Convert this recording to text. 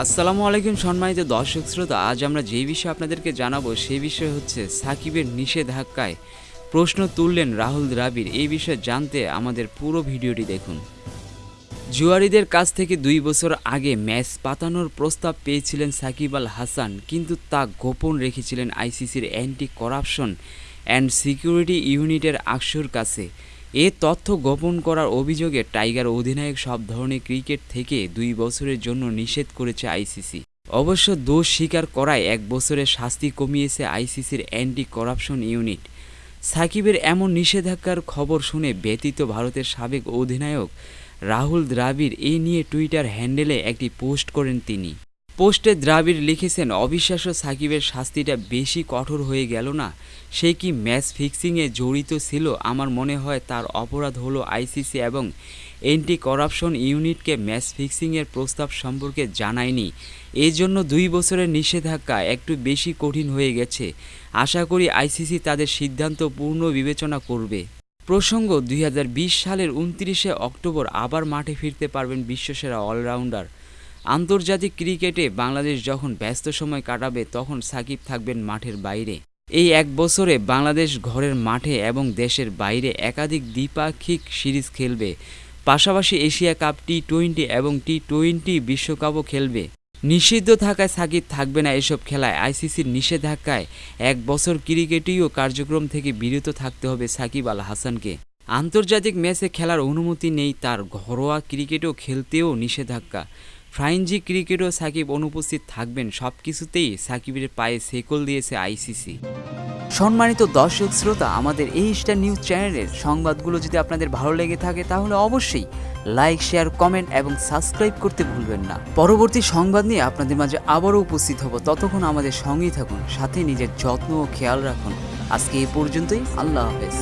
আসসালামু আলাইকুম সম্মানিত দর্শক শ্রোতা, আজ আমরা যে বিষয়ে আপনাদেরকে জানাব সেই বিষয় হচ্ছে সাকিবের নিষেধাজ্ঞায় প্রশ্ন তুললেন রাহুল দ্রাবিড়। এই বিষয়ে জানতে আমাদের পুরো ভিডিওটি দেখুন। জুয়ারিদের কাছ থেকে দুই বছর আগে ম্যাচ পাতানোর প্রস্তাব পেয়েছিলেন সাকিব আল হাসান, কিন্তু তা গোপন রেখেছিলেন আইসিসির অ্যান্টি করাপশন অ্যান্ড সিকিউরিটি ইউনিটের আকসুর কাছে। এ তথ্য গোপন করার অভিযোগে টাইগার অধিনায়ক সব ধরনের ক্রিকেট থেকে দুই বছরের জন্য নিষেধ করেছে আইসিসি। অবশ্য দোষ স্বীকার করায় এক বছরের শাস্তি কমিয়েছে আইসিসির অ্যান্টি করাপশন ইউনিট। সাকিবের এমন নিষেধাজ্ঞার খবর শুনে ব্যতীত ভারতের সাবেক অধিনায়ক রাহুল দ্রাবিড় এই নিয়ে টুইটার হ্যান্ডেলে একটি পোস্ট করেন তিনি। পোস্টে দ্রাবিড় লিখেছেন, অবিশ্বাস্য সাকিবের শাস্তিটা বেশি কঠোর হয়ে গেল না। সে কি ম্যাচ ফিক্সিংয়ে জড়িত ছিল? আমার মনে হয় তার অপরাধ হলো আইসিসি এবং এন্টি করাপশন ইউনিটকে ম্যাচ ফিক্সিংয়ের প্রস্তাব সম্পর্কে জানায়নি। এই জন্য দুই বছরের নিষেধাজ্ঞা একটু বেশি কঠিন হয়ে গেছে। আশা করি আইসিসি তাদের সিদ্ধান্ত পূর্ণ বিবেচনা করবে। প্রসঙ্গ, দুই হাজার বিশ সালের উনত্রিশে অক্টোবর আবার মাঠে ফিরতে পারবেন বিশ্বসেরা অলরাউন্ডার। আন্তর্জাতিক ক্রিকেটে বাংলাদেশ যখন ব্যস্ত সময় কাটাবে, তখন সাকিব থাকবেন মাঠের বাইরে। এই এক বছরে বাংলাদেশ ঘরের মাঠে এবং দেশের বাইরে একাধিক দ্বিপাক্ষিক সিরিজ খেলবে। পাশাপাশি এশিয়া কাপ টি টোয়েন্টি এবং টি টোয়েন্টি বিশ্বকাপও খেলবে। নিষিদ্ধ থাকায় সাকিব থাকবে না এসব খেলায়। আইসিসির নিষেধাজ্ঞায় এক বছর ক্রিকেটীয় কার্যক্রম থেকে বিরত থাকতে হবে সাকিব আল হাসানকে। আন্তর্জাতিক ম্যাচে খেলার অনুমতি নেই, তার ঘরোয়া ক্রিকেটও খেলতেও নিষেধাজ্ঞা। ফ্রাইঞ্জি ক্রিকেটও সাকিব অনুপস্থিত থাকবেন। সব কিছুতেই সাকিবের পায়ে সেকল দিয়েছে আইসিসি। সম্মানিত দর্শক শ্রোতা, আমাদের এই স্টার নিউজ চ্যানেলের সংবাদগুলো যদি আপনাদের ভালো লেগে থাকে, তাহলে অবশ্যই লাইক, শেয়ার, কমেন্ট এবং সাবস্ক্রাইব করতে ভুলবেন না। পরবর্তী সংবাদ নিয়ে আপনাদের মাঝে আবারও উপস্থিত হব। ততক্ষণ আমাদের সঙ্গেই থাকুন, সাথে নিজের যত্ন ও খেয়াল রাখুন। আজকে এই পর্যন্তই, আল্লাহ হাফেজ।